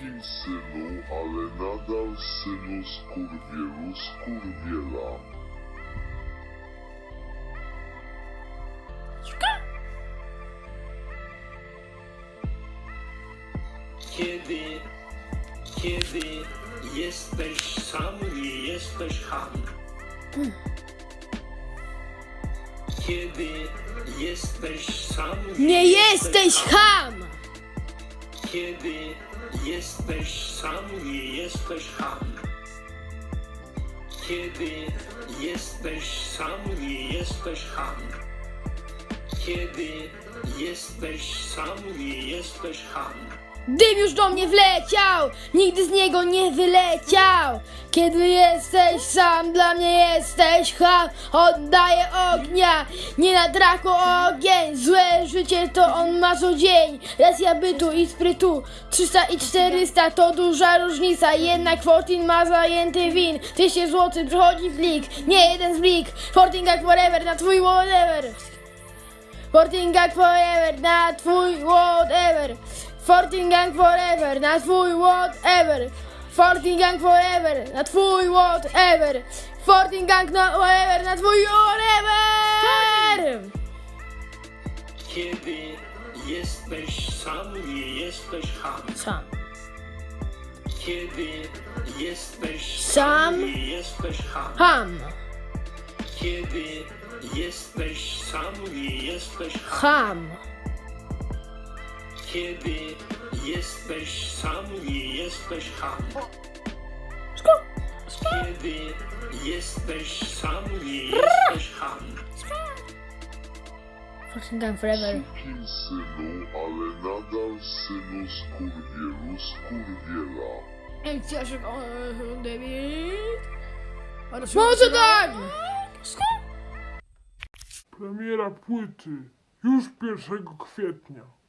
Synu, ale nadal synu skurwielu skurwiela. Kiedy, kiedy jesteś sam, nie jesteś ham. Kiedy jesteś sam, Nie jesteś ham! Kiedy jesteś sam, nie jesteś ham. Kiedy jesteś sam, nie jesteś ham. Kiedy jesteś sam, nie jesteś ham. Dym już do mnie wleciał, nigdy z niego nie wyleciał. Kiedy jesteś sam, dla mnie jesteś ham. Oddaję ognia, nie na draku ogień. Złe życie to on ma co dzień. Racja bytu i sprytu, 300 i 400 to duża różnica. Jednak Fortin ma zajęty win. 200 zł przychodzi w lik, nie jeden z blik. Fortin jak forever, na twój whatever. Fortin Gang Forever, na twój whatever. Fortin Gang Forever, na twój whatever. Fortin Gang Forever, na twój whatever. Fortin Gang na whatever, na twój whatever. Kiedy jesteś sam, nie jesteś ham. Sam. Kiedy jesteś Sam. nie jesteś ham. Ham. Kiedy jesteś sam, nie jesteś ham. Ham. Kiedy jesteś sam, nie jesteś ham. Kiedy jesteś sam, nie jesteś ham. Fortin Gang Forever. Sukin synu, ale nadal synu skurwielu skurwiela. Może tak! Premiera płyty już 1 kwietnia.